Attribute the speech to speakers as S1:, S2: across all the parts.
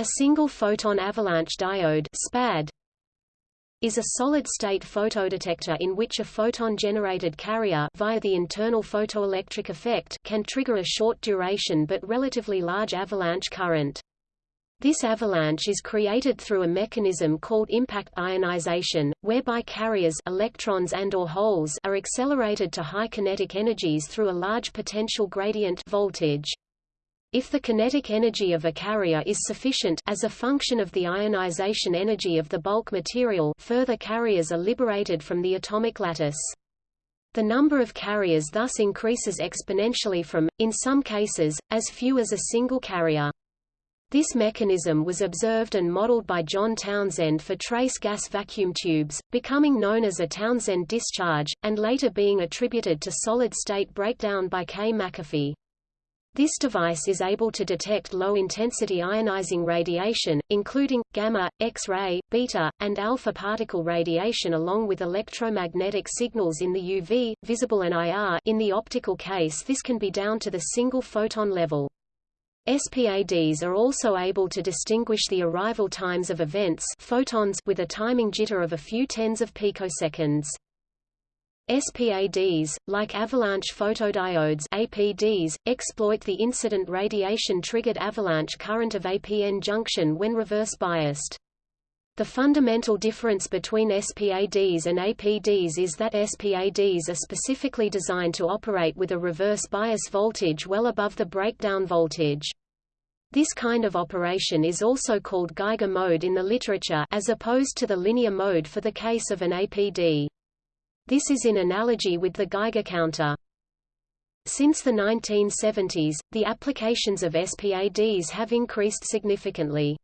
S1: A single photon avalanche diode SPAD is a solid-state photodetector in which a photon-generated carrier via the internal photoelectric effect can trigger a short duration but relatively large avalanche current. This avalanche is created through a mechanism called impact ionization, whereby carriers electrons and or holes are accelerated to high kinetic energies through a large potential gradient voltage. If the kinetic energy of a carrier is sufficient as a function of the ionization energy of the bulk material further carriers are liberated from the atomic lattice. The number of carriers thus increases exponentially from, in some cases, as few as a single carrier. This mechanism was observed and modeled by John Townsend for trace gas vacuum tubes, becoming known as a Townsend discharge, and later being attributed to solid-state breakdown by K. McAfee. This device is able to detect low-intensity ionizing radiation, including, gamma, X-ray, beta, and alpha particle radiation along with electromagnetic signals in the UV, visible and IR in the optical case this can be down to the single photon level. SPADs are also able to distinguish the arrival times of events photons with a timing jitter of a few tens of picoseconds. SPADs, like avalanche photodiodes APDs, exploit the incident radiation-triggered avalanche current of APN junction when reverse biased. The fundamental difference between SPADs and APDs is that SPADs are specifically designed to operate with a reverse bias voltage well above the breakdown voltage. This kind of operation is also called Geiger mode in the literature as opposed to the linear mode for the case of an APD. This is in analogy with the Geiger counter. Since the 1970s, the applications of SPADs have increased significantly.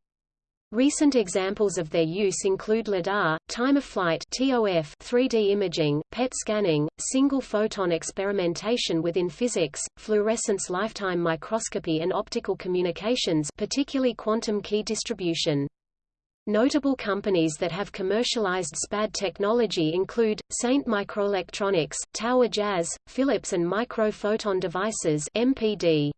S1: Recent examples of their use include LIDAR, time-of-flight (TOF), 3D imaging, PET scanning, single-photon experimentation within physics, fluorescence lifetime microscopy and optical communications particularly quantum key distribution. Notable companies that have commercialized SPAD technology include, Saint Microelectronics, Tower Jazz, Philips and Micro Photon Devices MPD.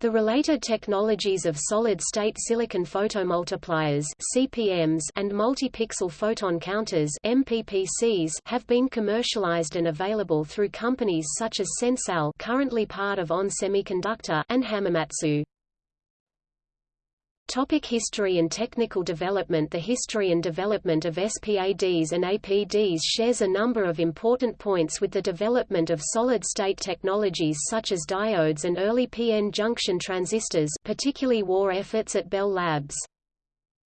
S1: The related technologies of solid-state silicon photomultipliers (CPMs) and multi-pixel photon counters (MPPCs) have been commercialized and available through companies such as SensL, currently part of ON Semiconductor, and Hamamatsu. Topic history and technical development The history and development of SPADs and APDs shares a number of important points with the development of solid-state technologies such as diodes and early PN junction transistors particularly war efforts at Bell Labs.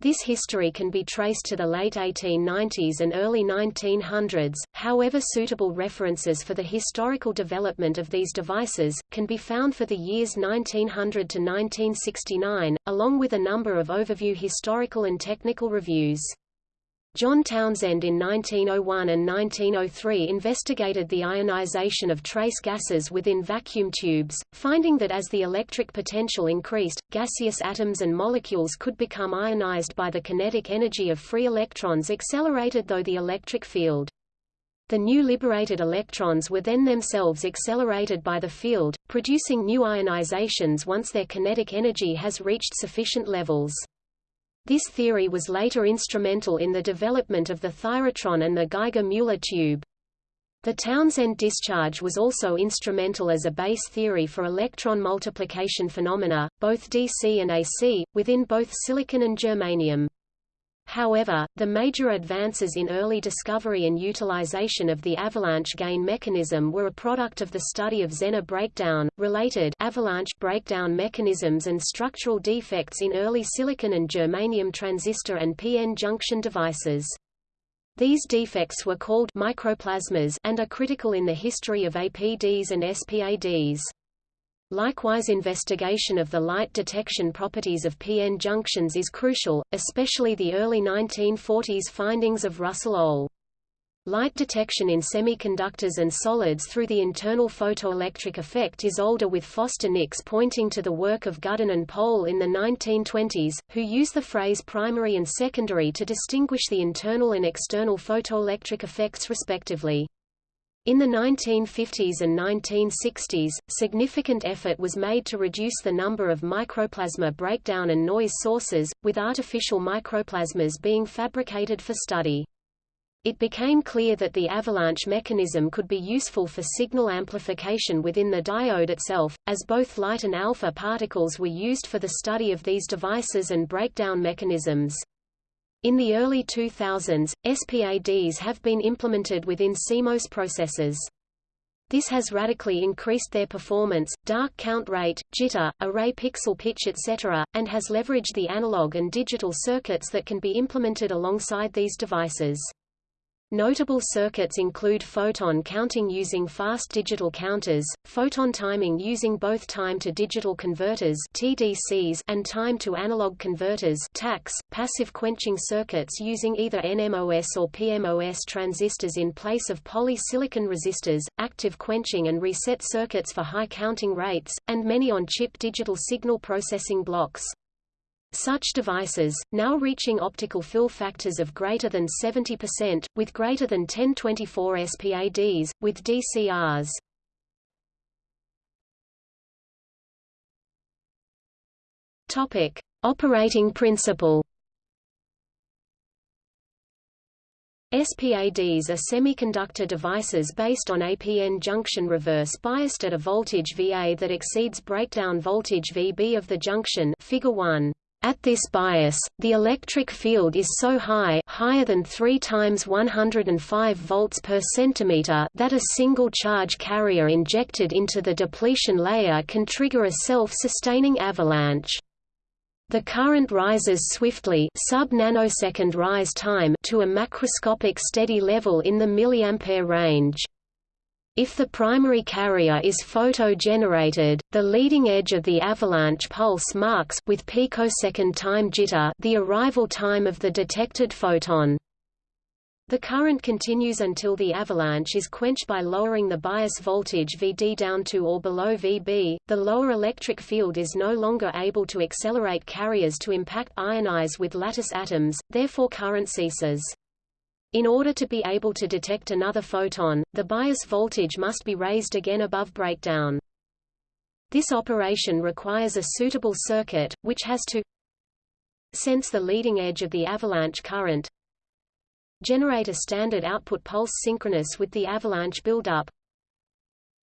S1: This history can be traced to the late 1890s and early 1900s, however suitable references for the historical development of these devices, can be found for the years 1900 to 1969, along with a number of overview historical and technical reviews. John Townsend in 1901 and 1903 investigated the ionization of trace gases within vacuum tubes, finding that as the electric potential increased, gaseous atoms and molecules could become ionized by the kinetic energy of free electrons accelerated though the electric field. The new liberated electrons were then themselves accelerated by the field, producing new ionizations once their kinetic energy has reached sufficient levels. This theory was later instrumental in the development of the thyratron and the Geiger-Müller tube. The Townsend discharge was also instrumental as a base theory for electron multiplication phenomena, both DC and AC, within both silicon and germanium. However, the major advances in early discovery and utilization of the avalanche gain mechanism were a product of the study of Zener breakdown, related avalanche breakdown mechanisms and structural defects in early silicon and germanium transistor and PN junction devices. These defects were called microplasmas and are critical in the history of APDs and SPADs. Likewise investigation of the light detection properties of PN junctions is crucial, especially the early 1940s findings of Russell Ohl. Light detection in semiconductors and solids through the internal photoelectric effect is older with Foster Nix pointing to the work of Gudden and Pohl in the 1920s, who use the phrase primary and secondary to distinguish the internal and external photoelectric effects respectively. In the 1950s and 1960s, significant effort was made to reduce the number of microplasma breakdown and noise sources, with artificial microplasmas being fabricated for study. It became clear that the avalanche mechanism could be useful for signal amplification within the diode itself, as both light and alpha particles were used for the study of these devices and breakdown mechanisms. In the early 2000s, SPADs have been implemented within CMOS processors. This has radically increased their performance, dark count rate, jitter, array pixel pitch etc., and has leveraged the analog and digital circuits that can be implemented alongside these devices. Notable circuits include photon counting using fast digital counters, photon timing using both time-to-digital converters TDCs and time-to-analog converters TACs, passive quenching circuits using either NMOS or PMOS transistors in place of polysilicon resistors, active quenching and reset circuits for high counting rates, and many on-chip digital signal processing blocks. Such devices, now reaching optical fill factors of greater than 70%, with greater than 1024 SPADs, with DCRs. Topic. Operating principle SPADs are semiconductor devices based on APN junction reverse biased at a voltage VA that exceeds breakdown voltage VB of the junction figure 1. At this bias, the electric field is so high higher than 3 times 105 volts per centimeter that a single charge carrier injected into the depletion layer can trigger a self-sustaining avalanche. The current rises swiftly sub-nanosecond rise time to a macroscopic steady level in the milliampere range. If the primary carrier is photo-generated, the leading edge of the avalanche pulse marks with picosecond time jitter the arrival time of the detected photon. The current continues until the avalanche is quenched by lowering the bias voltage Vd down to or below Vb. The lower electric field is no longer able to accelerate carriers to impact ionize with lattice atoms, therefore current ceases. In order to be able to detect another photon, the bias voltage must be raised again above breakdown. This operation requires a suitable circuit, which has to sense the leading edge of the avalanche current, generate a standard output pulse synchronous with the avalanche buildup,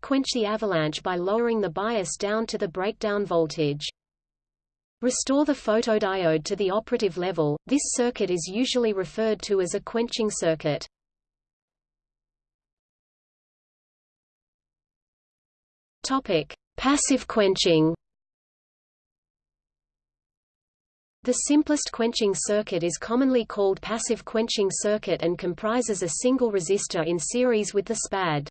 S1: quench the avalanche by lowering the bias down to the breakdown voltage. Restore the photodiode to the operative level. This circuit is usually referred to as a quenching circuit. Topic: Passive quenching. The simplest quenching circuit is commonly called passive quenching circuit and comprises a single resistor in series with the SPAD.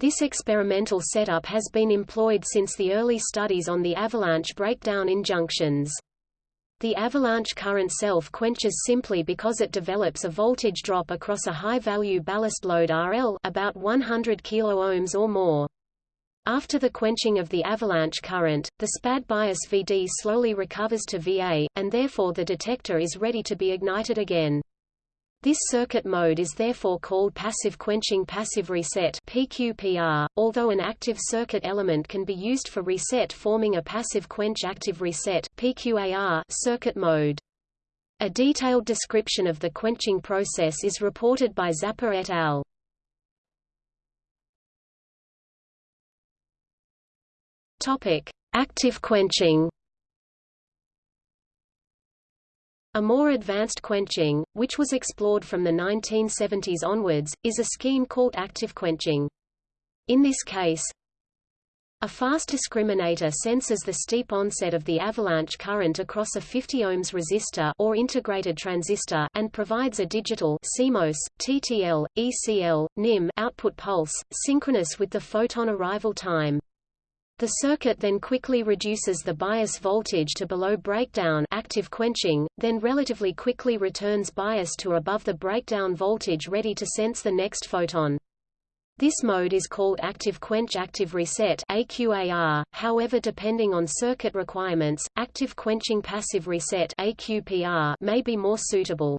S1: This experimental setup has been employed since the early studies on the avalanche breakdown in junctions. The avalanche current self-quenches simply because it develops a voltage drop across a high-value ballast load RL about 100 kΩ or more. After the quenching of the avalanche current, the SPAD bias Vd slowly recovers to VA, and therefore the detector is ready to be ignited again. This circuit mode is therefore called passive quenching passive reset PQPR, although an active circuit element can be used for reset forming a passive quench active reset PQAR circuit mode. A detailed description of the quenching process is reported by Zappa et al. Topic: Active quenching A more advanced quenching, which was explored from the 1970s onwards, is a scheme called active quenching. In this case, a fast discriminator senses the steep onset of the avalanche current across a 50 ohms resistor or integrated transistor and provides a digital CMOS, TTL, ECL, NIM output pulse, synchronous with the photon arrival time. The circuit then quickly reduces the bias voltage to below breakdown active quenching, then relatively quickly returns bias to above the breakdown voltage ready to sense the next photon. This mode is called active quench active reset AQAR. However, depending on circuit requirements, active quenching passive reset AQPR may be more suitable.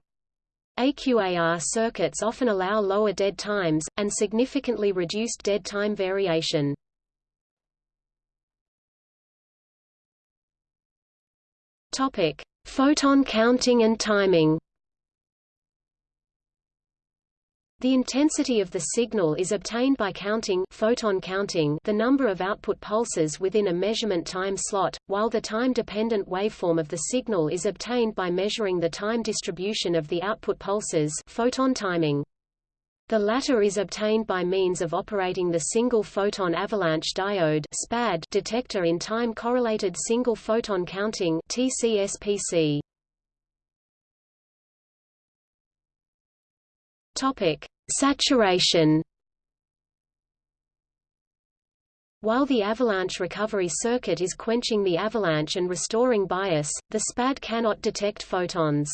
S1: AQAR circuits often allow lower dead times, and significantly reduced dead time variation. Topic: Photon counting and timing. The intensity of the signal is obtained by counting photon counting the number of output pulses within a measurement time slot, while the time-dependent waveform of the signal is obtained by measuring the time distribution of the output pulses photon timing. The latter is obtained by means of operating the single photon avalanche diode (SPAD) detector in time-correlated single photon counting (TCSPC). Topic: Saturation. While the avalanche recovery circuit is quenching the avalanche and restoring bias, the SPAD cannot detect photons.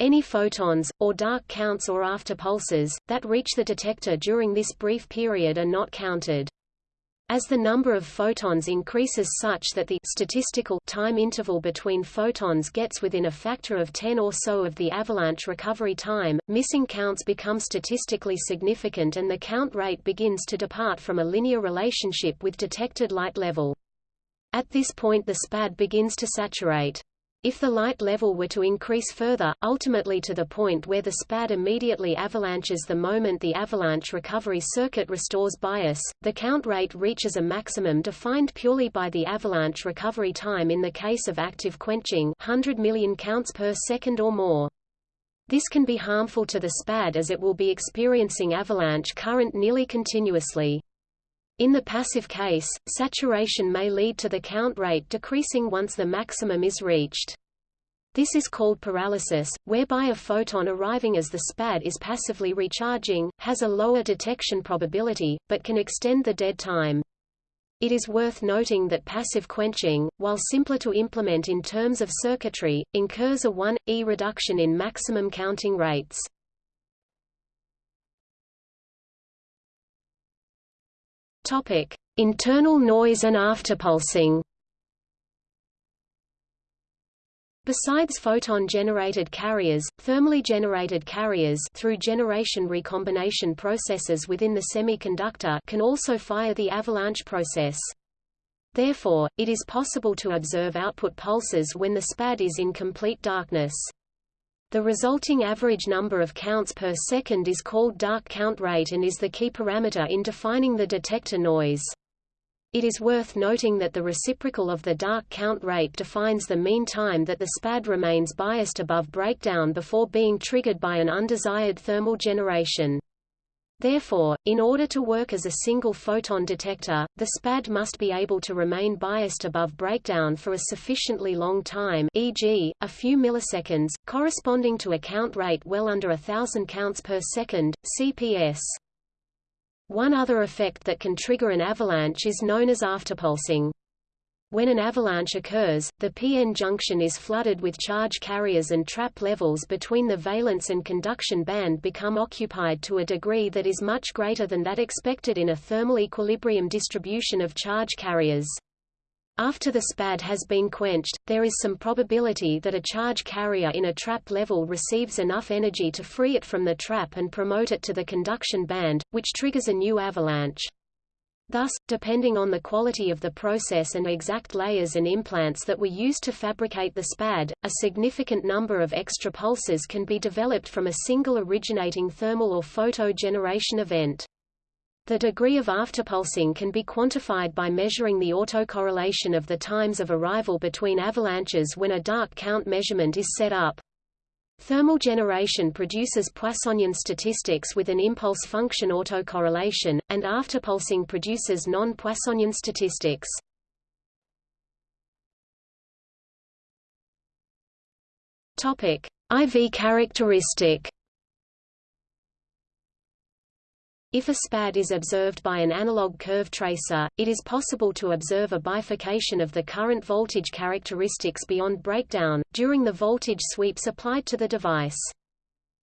S1: Any photons, or dark counts or after pulses, that reach the detector during this brief period are not counted. As the number of photons increases such that the statistical time interval between photons gets within a factor of 10 or so of the avalanche recovery time, missing counts become statistically significant and the count rate begins to depart from a linear relationship with detected light level. At this point the SPAD begins to saturate. If the light level were to increase further, ultimately to the point where the SPAD immediately avalanches the moment the avalanche recovery circuit restores bias, the count rate reaches a maximum defined purely by the avalanche recovery time in the case of active quenching 100 million counts per second or more. This can be harmful to the SPAD as it will be experiencing avalanche current nearly continuously. In the passive case, saturation may lead to the count rate decreasing once the maximum is reached. This is called paralysis, whereby a photon arriving as the SPAD is passively recharging, has a lower detection probability, but can extend the dead time. It is worth noting that passive quenching, while simpler to implement in terms of circuitry, incurs a 1e reduction in maximum counting rates. Topic: Internal noise and afterpulsing. Besides photon-generated carriers, thermally generated carriers through generation recombination processes within the semiconductor can also fire the avalanche process. Therefore, it is possible to observe output pulses when the SPAD is in complete darkness. The resulting average number of counts per second is called dark count rate and is the key parameter in defining the detector noise. It is worth noting that the reciprocal of the dark count rate defines the mean time that the SPAD remains biased above breakdown before being triggered by an undesired thermal generation. Therefore, in order to work as a single photon detector, the SPAD must be able to remain biased above breakdown for a sufficiently long time e.g., a few milliseconds, corresponding to a count rate well under a thousand counts per second, CPS. One other effect that can trigger an avalanche is known as afterpulsing. When an avalanche occurs, the p-n junction is flooded with charge carriers and trap levels between the valence and conduction band become occupied to a degree that is much greater than that expected in a thermal equilibrium distribution of charge carriers. After the SPAD has been quenched, there is some probability that a charge carrier in a trap level receives enough energy to free it from the trap and promote it to the conduction band, which triggers a new avalanche. Thus, depending on the quality of the process and exact layers and implants that were used to fabricate the SPAD, a significant number of extra pulses can be developed from a single originating thermal or photo generation event. The degree of afterpulsing can be quantified by measuring the autocorrelation of the times of arrival between avalanches when a dark count measurement is set up. Thermal generation produces Poissonian statistics with an impulse function autocorrelation, and afterpulsing produces non-Poissonian statistics. IV characteristic. If a SPAD is observed by an analog curve tracer, it is possible to observe a bifurcation of the current voltage characteristics beyond breakdown, during the voltage sweeps applied to the device.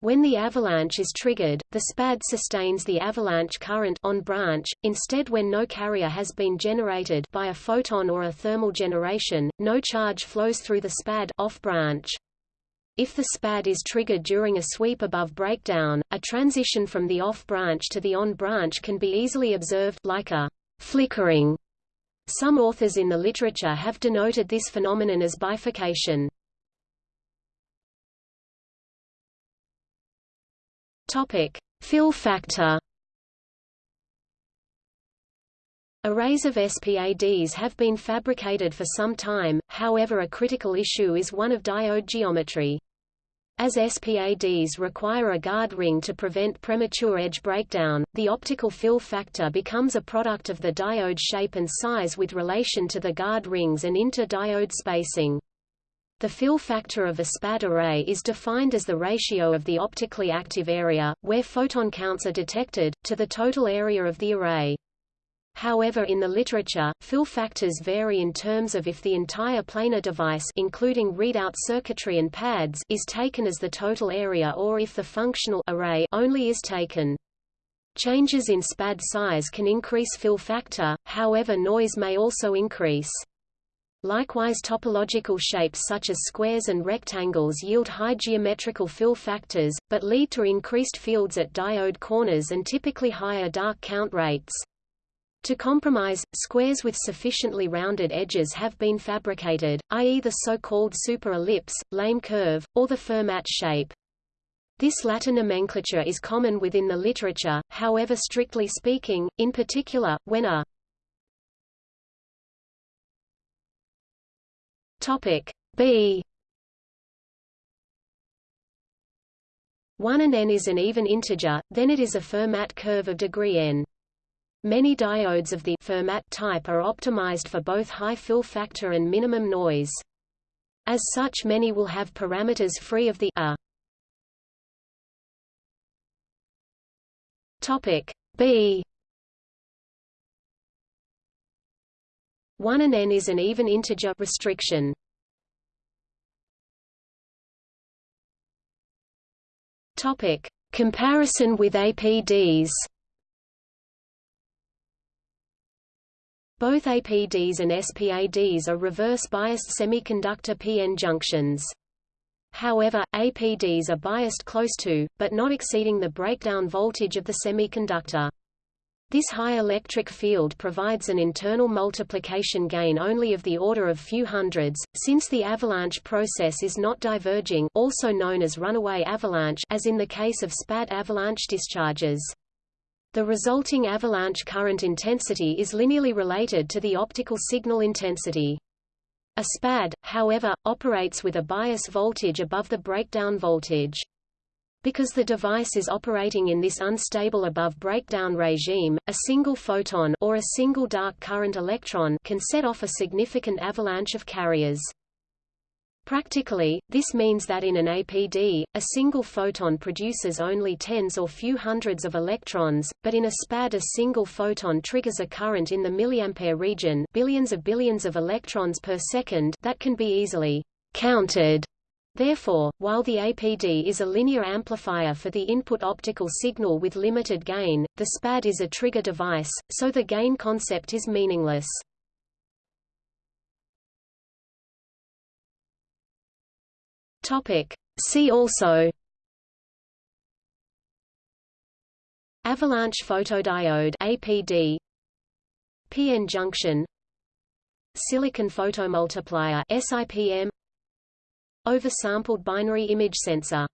S1: When the avalanche is triggered, the SPAD sustains the avalanche current on branch, instead when no carrier has been generated by a photon or a thermal generation, no charge flows through the SPAD off branch. If the SPAD is triggered during a sweep above breakdown, a transition from the off branch to the on branch can be easily observed like a flickering. Some authors in the literature have denoted this phenomenon as bifurcation. Topic: Fill factor. Arrays of SPADs have been fabricated for some time, however a critical issue is one of diode geometry. As SPADs require a guard ring to prevent premature edge breakdown, the optical fill factor becomes a product of the diode shape and size with relation to the guard rings and inter-diode spacing. The fill factor of a SPAD array is defined as the ratio of the optically active area, where photon counts are detected, to the total area of the array. However in the literature, fill factors vary in terms of if the entire planar device including readout circuitry and pads is taken as the total area or if the functional array only is taken. Changes in SPAD size can increase fill factor, however noise may also increase. Likewise topological shapes such as squares and rectangles yield high geometrical fill factors, but lead to increased fields at diode corners and typically higher dark count rates. To compromise, squares with sufficiently rounded edges have been fabricated, i.e. the so-called super-ellipse, Lamé curve, or the Fermat shape. This latter nomenclature is common within the literature, however strictly speaking, in particular, when a Topic B 1 and n is an even integer, then it is a Fermat curve of degree n. Many diodes of the Fermat type are optimized for both high fill factor and minimum noise. As such many will have parameters free of the a. Topic B 1 and n is an even integer restriction. Topic: Comparison with APDs. Both APDs and SPADs are reverse-biased semiconductor PN junctions. However, APDs are biased close to, but not exceeding the breakdown voltage of the semiconductor. This high electric field provides an internal multiplication gain only of the order of few hundreds, since the avalanche process is not diverging also known as runaway avalanche as in the case of SPAD avalanche discharges. The resulting avalanche current intensity is linearly related to the optical signal intensity. A SPAD, however, operates with a bias voltage above the breakdown voltage. Because the device is operating in this unstable above breakdown regime, a single photon or a single dark current electron can set off a significant avalanche of carriers. Practically, this means that in an APD, a single photon produces only tens or few hundreds of electrons, but in a SPAD a single photon triggers a current in the milliampere region billions of billions of electrons per second that can be easily counted Therefore, while the APD is a linear amplifier for the input optical signal with limited gain, the SPAD is a trigger device, so the gain concept is meaningless. Topic. See also. Avalanche photodiode APD PN junction. Silicon photomultiplier SIPM Oversampled binary image sensor